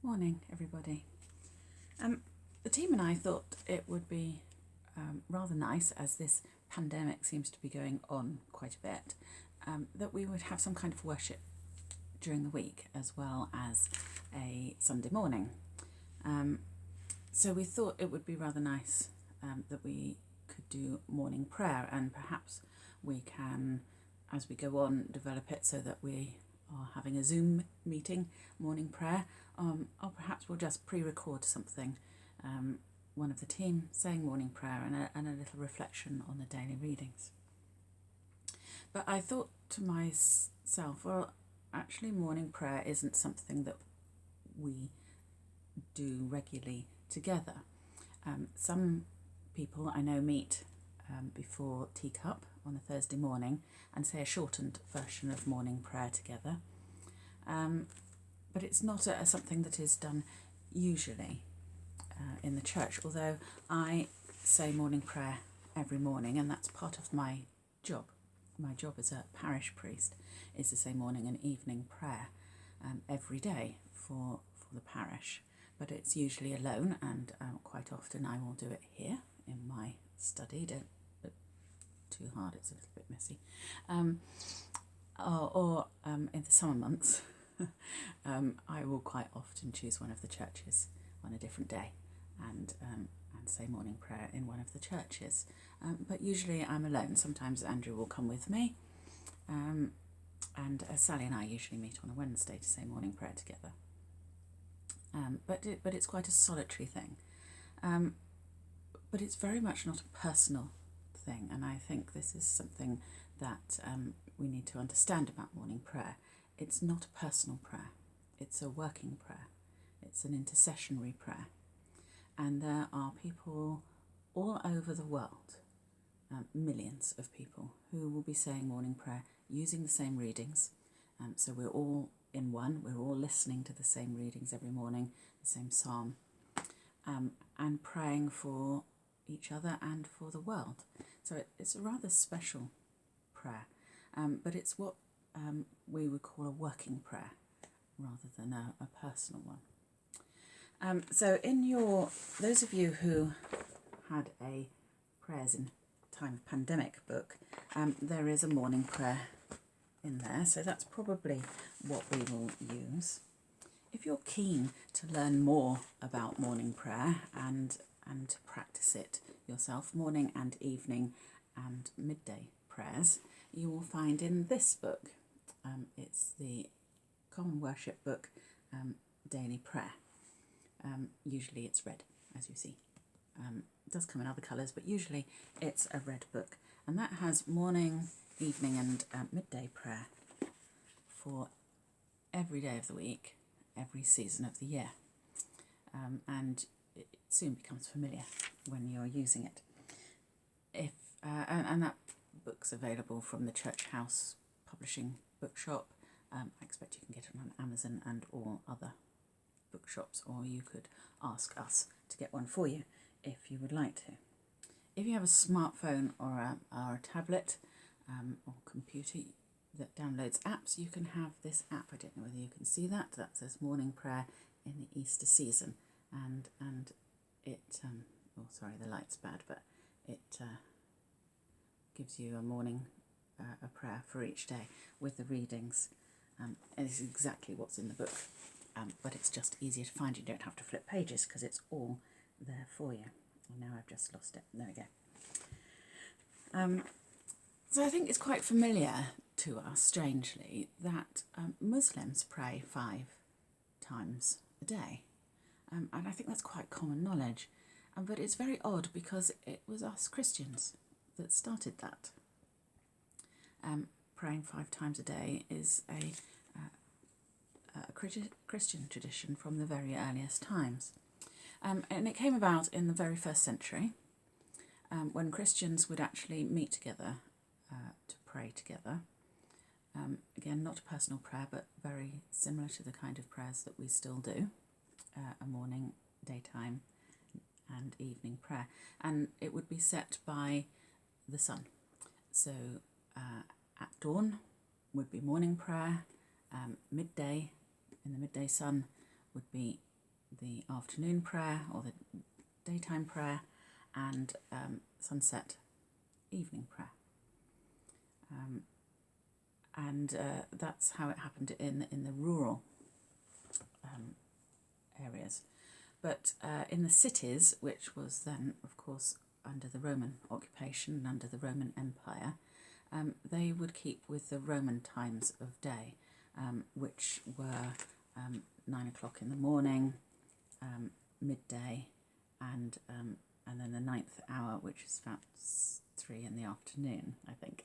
Morning, everybody. Um, the team and I thought it would be um, rather nice, as this pandemic seems to be going on quite a bit, um, that we would have some kind of worship during the week as well as a Sunday morning. Um, so we thought it would be rather nice um, that we could do morning prayer, and perhaps we can, as we go on, develop it so that we are having a Zoom meeting, morning prayer, um, or perhaps we'll just pre-record something, um, one of the team saying morning prayer and a, and a little reflection on the daily readings. But I thought to myself, well, actually morning prayer isn't something that we do regularly together. Um, some people I know meet um, before teacup on a Thursday morning and say a shortened version of morning prayer together. Um, but it's not a, something that is done usually uh, in the church, although I say morning prayer every morning and that's part of my job. My job as a parish priest is to say morning and evening prayer um, every day for, for the parish, but it's usually alone and um, quite often I will do it here in my study. Don't too hard, it's a little bit messy. Um, or, or um, in the summer months, um, I will quite often choose one of the churches on a different day and um, and say morning prayer in one of the churches. Um, but usually I'm alone. Sometimes Andrew will come with me. And uh, Sally and I usually meet on a Wednesday to say morning prayer together. But it, but it's quite a solitary thing. Um, but it's very much not a personal thing, and I think this is something that um, we need to understand about morning prayer. It's not a personal prayer, it's a working prayer, it's an intercessionary prayer. And there are people all over the world, um, millions of people, who will be saying morning prayer using the same readings. Um, so we're all in one, we're all listening to the same readings every morning, the same psalm, um, and praying for each other and for the world. So it, it's a rather special prayer, um, but it's what um, we would call a working prayer rather than a, a personal one. Um, so in your, those of you who had a prayers in time of pandemic book, um, there is a morning prayer in there, so that's probably what we will use. If you're keen to learn more about morning prayer and and practice it yourself, morning and evening and midday prayers, you will find in this book. Um, it's the Common Worship Book, um, Daily Prayer. Um, usually it's red, as you see. Um, it does come in other colours, but usually it's a red book. And that has morning, evening and uh, midday prayer for every day of the week, every season of the year. Um, and soon becomes familiar when you're using it. If uh, and, and, that book's available from the Church House Publishing Bookshop. Um, I expect you can get it on Amazon and all other bookshops, or you could ask us to get one for you if you would like to. If you have a smartphone or a, or a tablet um, or computer that downloads apps, you can have this app. I don't know whether you can see that. That says Morning Prayer in the Easter season and and it um, oh sorry the light's bad but it uh, gives you a morning uh, a prayer for each day with the readings. Um, and it's exactly what's in the book um, but it's just easier to find. You don't have to flip pages because it's all there for you. And now I've just lost it. There we go. Um, so I think it's quite familiar to us strangely that um, Muslims pray five times a day um, and I think that's quite common knowledge. Um, but it's very odd because it was us Christians that started that. Um, praying five times a day is a, uh, a Christian tradition from the very earliest times. Um, and it came about in the very first century um, when Christians would actually meet together uh, to pray together. Um, again, not a personal prayer, but very similar to the kind of prayers that we still do uh, a morning, daytime and evening prayer. And it would be set by the sun. So uh, at dawn would be morning prayer, um, midday in the midday sun would be the afternoon prayer or the daytime prayer and um, sunset evening prayer. Um, and uh, that's how it happened in in the rural um, areas. But uh, in the cities, which was then, of course, under the Roman occupation and under the Roman Empire, um, they would keep with the Roman times of day, um, which were um, nine o'clock in the morning, um, midday, and um, and then the ninth hour, which is about three in the afternoon, I think.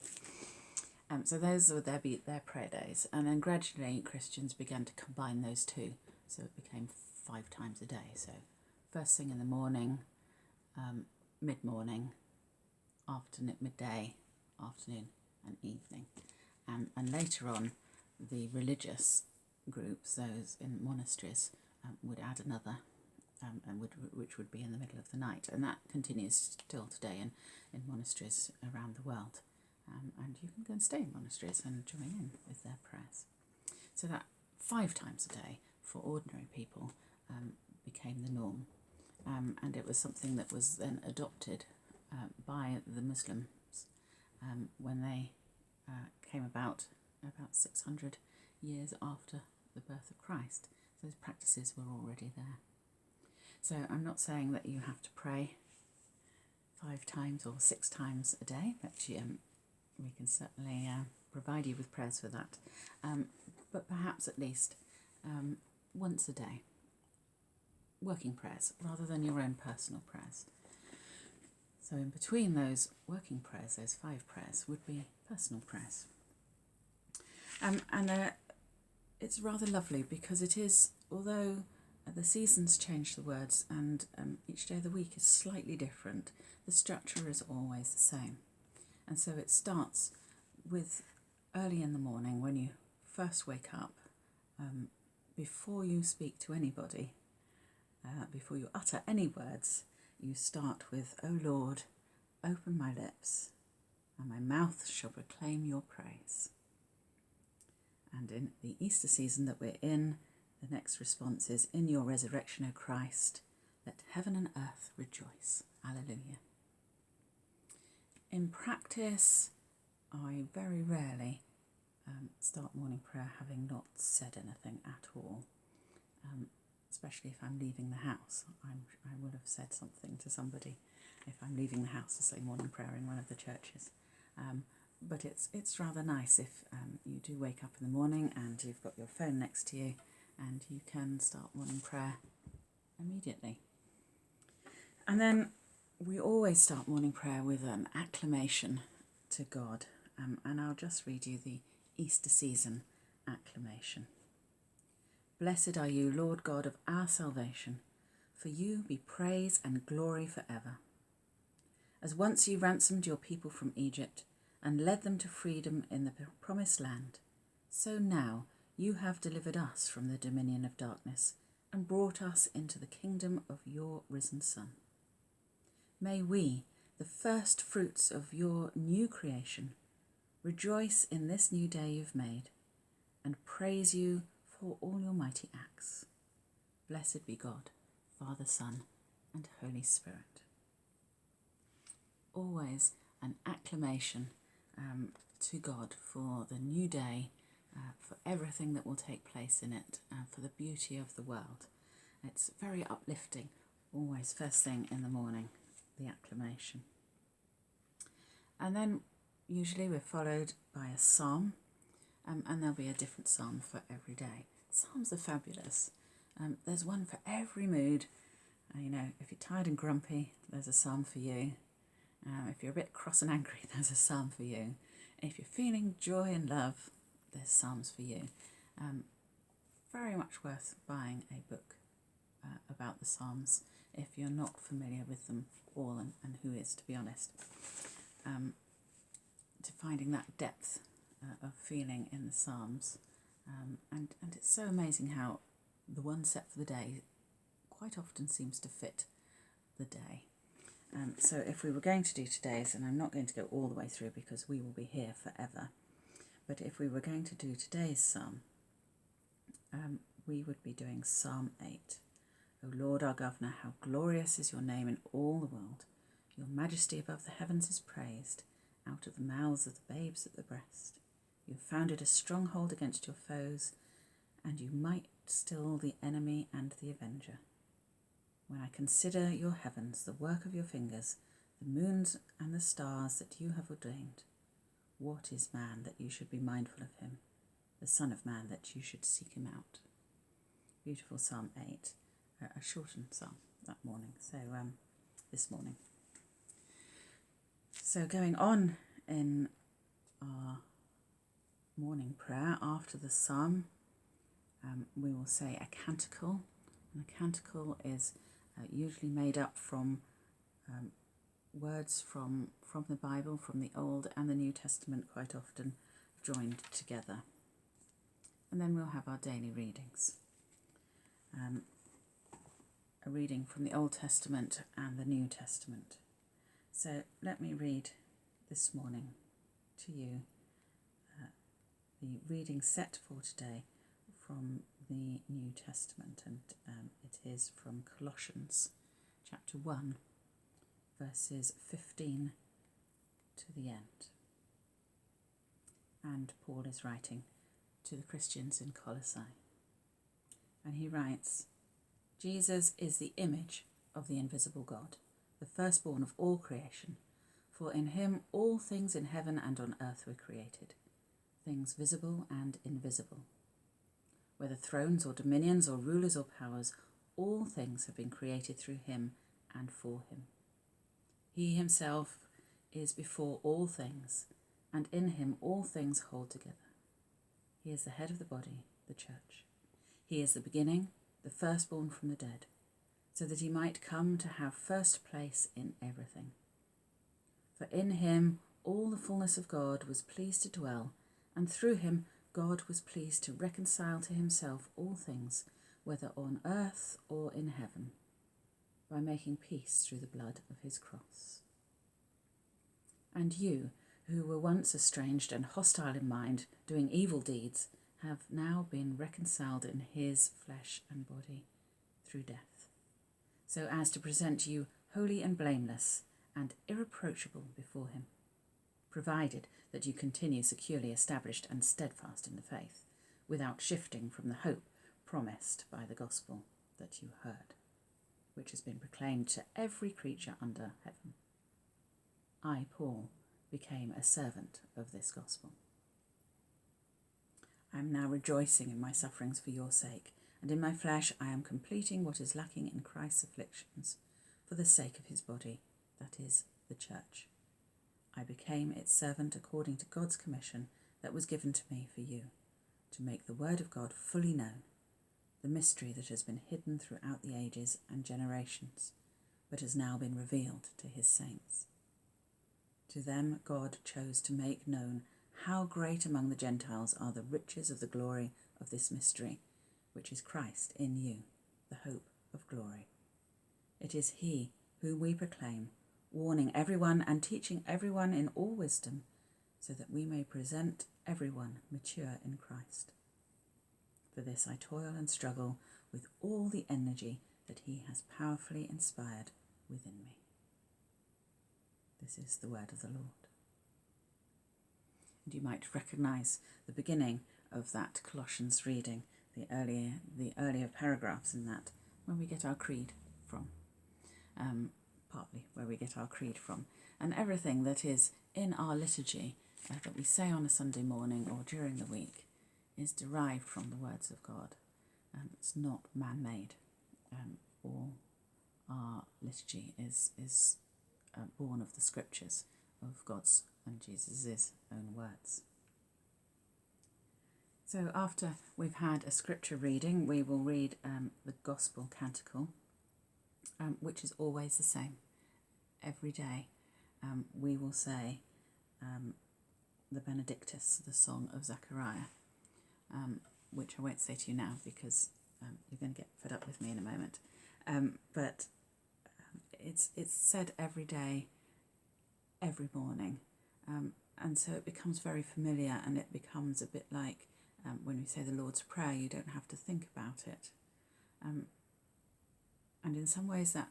Um, so those would their be their prayer days, and then gradually Christians began to combine those two, so it became five times a day. So first thing in the morning, um, mid morning, afternoon, midday, afternoon, and evening, and and later on, the religious groups, those in monasteries, um, would add another um, and would, which would be in the middle of the night. And that continues still today in, in monasteries around the world. Um, and you can go and stay in monasteries and join in with their prayers. So that five times a day for ordinary people um, became the norm. Um, and it was something that was then adopted uh, by the Muslims um, when they uh, came about about 600 years after the birth of Christ. So those practices were already there. So I'm not saying that you have to pray five times or six times a day, but um, we can certainly uh, provide you with prayers for that. Um, but perhaps at least um, once a day, working prayers rather than your own personal prayers. So in between those working prayers, those five prayers, would be personal prayers. Um, and uh, it's rather lovely because it is, although the seasons change the words and um, each day of the week is slightly different, the structure is always the same. And so it starts with early in the morning when you first wake up, um, before you speak to anybody, uh, before you utter any words, you start with, O Lord, open my lips, and my mouth shall proclaim your praise. And in the Easter season that we're in, the next response is, In your resurrection, O Christ, let heaven and earth rejoice. Alleluia. In practice, I very rarely um, start morning prayer having not said anything at all, um, especially if I'm leaving the house. I'm, I will have said something to somebody if I'm leaving the house to say morning prayer in one of the churches. Um, but it's it's rather nice if um, you do wake up in the morning and you've got your phone next to you and you can start morning prayer immediately. And then we always start morning prayer with an acclamation to God, um, and I'll just read you the Easter season acclamation. Blessed are you, Lord God of our salvation, for you be praise and glory forever. As once you ransomed your people from Egypt and led them to freedom in the promised land, so now you have delivered us from the dominion of darkness and brought us into the kingdom of your risen Son. May we, the first fruits of your new creation, rejoice in this new day you've made and praise you for all your mighty acts. Blessed be God, Father, Son, and Holy Spirit. Always an acclamation um, to God for the new day uh, for everything that will take place in it, uh, for the beauty of the world. It's very uplifting, always first thing in the morning, the acclamation. And then usually we're followed by a psalm, um, and there'll be a different psalm for every day. Psalms are fabulous. Um, there's one for every mood. Uh, you know, if you're tired and grumpy, there's a psalm for you. Um, if you're a bit cross and angry, there's a psalm for you. If you're feeling joy and love, there's Psalms for you. Um, very much worth buying a book uh, about the Psalms if you're not familiar with them all, and, and who is, to be honest. Um, to finding that depth uh, of feeling in the Psalms. Um, and, and it's so amazing how the one set for the day quite often seems to fit the day. Um, so if we were going to do today's, and I'm not going to go all the way through because we will be here forever, but if we were going to do today's psalm, um, we would be doing Psalm 8. O Lord our Governor, how glorious is your name in all the world. Your majesty above the heavens is praised, out of the mouths of the babes at the breast. You founded a stronghold against your foes, and you might still the enemy and the avenger. When I consider your heavens, the work of your fingers, the moons and the stars that you have ordained, what is man that you should be mindful of him, the Son of Man that you should seek him out? Beautiful Psalm 8, a shortened psalm that morning, so um, this morning. So, going on in our morning prayer after the psalm, um, we will say a canticle. And a canticle is uh, usually made up from um, words from, from the Bible, from the Old and the New Testament, quite often joined together. And then we'll have our daily readings. Um, a reading from the Old Testament and the New Testament. So let me read this morning to you the reading set for today from the New Testament, and um, it is from Colossians chapter 1, verses 15 to the end. And Paul is writing to the Christians in Colossae. And he writes Jesus is the image of the invisible God the firstborn of all creation. For in him all things in heaven and on earth were created, things visible and invisible. Whether thrones or dominions or rulers or powers, all things have been created through him and for him. He himself is before all things, and in him all things hold together. He is the head of the body, the church. He is the beginning, the firstborn from the dead so that he might come to have first place in everything. For in him all the fullness of God was pleased to dwell, and through him God was pleased to reconcile to himself all things, whether on earth or in heaven, by making peace through the blood of his cross. And you, who were once estranged and hostile in mind, doing evil deeds, have now been reconciled in his flesh and body through death so as to present you holy and blameless and irreproachable before him, provided that you continue securely established and steadfast in the faith, without shifting from the hope promised by the gospel that you heard, which has been proclaimed to every creature under heaven. I, Paul, became a servant of this gospel. I am now rejoicing in my sufferings for your sake and in my flesh I am completing what is lacking in Christ's afflictions for the sake of his body, that is, the church. I became its servant according to God's commission that was given to me for you, to make the word of God fully known, the mystery that has been hidden throughout the ages and generations, but has now been revealed to his saints. To them God chose to make known how great among the Gentiles are the riches of the glory of this mystery which is Christ in you, the hope of glory. It is He whom we proclaim, warning everyone and teaching everyone in all wisdom, so that we may present everyone mature in Christ. For this I toil and struggle with all the energy that He has powerfully inspired within me. This is the word of the Lord. And you might recognize the beginning of that Colossians reading the earlier the earlier paragraphs in that where we get our creed from, um, partly where we get our creed from, and everything that is in our liturgy uh, that we say on a Sunday morning or during the week is derived from the words of God. Um, it's not man-made. Um, all our liturgy is is uh, born of the scriptures of God's and Jesus' own words. So after we've had a scripture reading, we will read um, the Gospel Canticle, um, which is always the same. Every day um, we will say um, the Benedictus, the Song of Zechariah, um, which I won't say to you now because um, you're going to get fed up with me in a moment. but it's, it's said every day, every morning. and so it becomes very familiar and it becomes a bit like um, when we say the Lord's Prayer, you don't have to think about it. Um, and in some ways that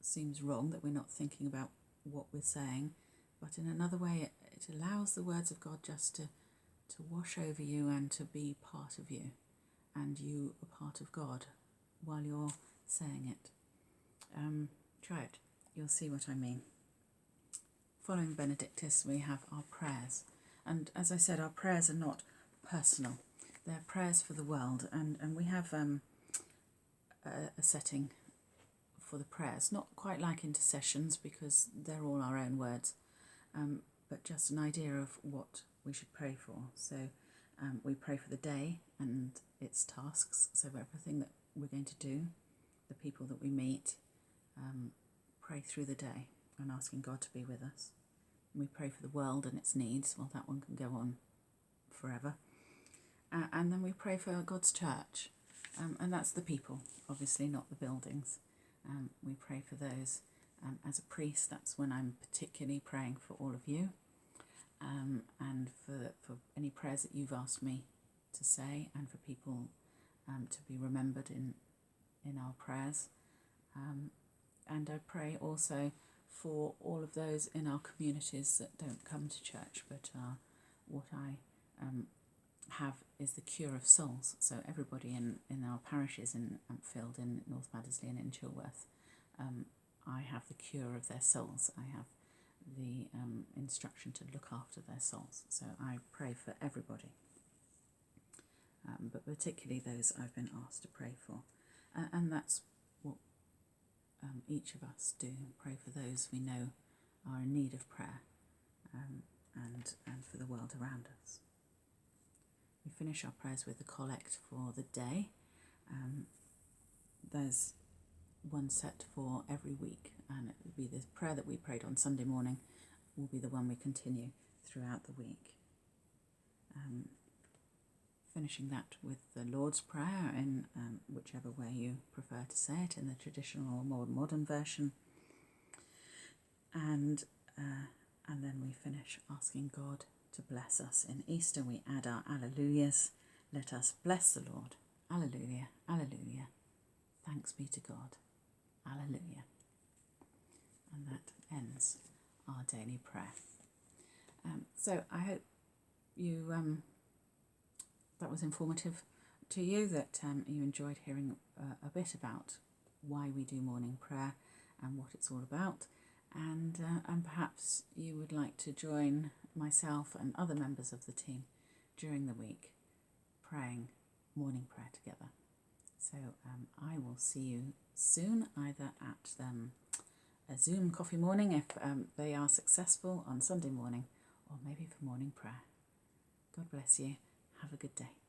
seems wrong that we're not thinking about what we're saying, but in another way, it, it allows the words of God just to, to wash over you and to be part of you, and you a part of God while you're saying it. Um, try it, you'll see what I mean. Following Benedictus, we have our prayers. And as I said, our prayers are not personal, they're prayers for the world. And, and we have um, a setting for the prayers, not quite like intercessions because they're all our own words, um, but just an idea of what we should pray for. So um, we pray for the day and its tasks, so everything that we're going to do, the people that we meet, um, pray through the day and asking God to be with us. And we pray for the world and its needs. Well, that one can go on forever. Uh, and then we pray for God's church, um, and that's the people, obviously, not the buildings. Um, we pray for those. Um, as a priest, that's when I'm particularly praying for all of you um, and for, for any prayers that you've asked me to say and for people um, to be remembered in, in our prayers. Um, and I pray also for all of those in our communities that don't come to church but are what I um, have is the cure of souls. So everybody in, in our parishes in Ampfield, in North Baddesley and in Chilworth, um, I have the cure of their souls. I have the um, instruction to look after their souls. So I pray for everybody, um, but particularly those I've been asked to pray for. Uh, and that's what um, each of us do, pray for those we know are in need of prayer um, and, and for the world around us. We finish our prayers with the collect for the day. Um, there's one set for every week, and it will be the prayer that we prayed on Sunday morning will be the one we continue throughout the week. Um, finishing that with the Lord's Prayer in um, whichever way you prefer to say it, in the traditional or more modern version. And, uh, and then we finish asking God to bless us. In Easter, we add our Alleluias. Let us bless the Lord. Alleluia, Alleluia. Thanks be to God. Alleluia. And that ends our daily prayer. Um, so I hope you um, that was informative to you, that um, you enjoyed hearing uh, a bit about why we do morning prayer and what it's all about. And, uh, and perhaps you would like to join myself and other members of the team during the week praying morning prayer together. So um, I will see you soon, either at um, a Zoom coffee morning if um, they are successful on Sunday morning, or maybe for morning prayer. God bless you. Have a good day.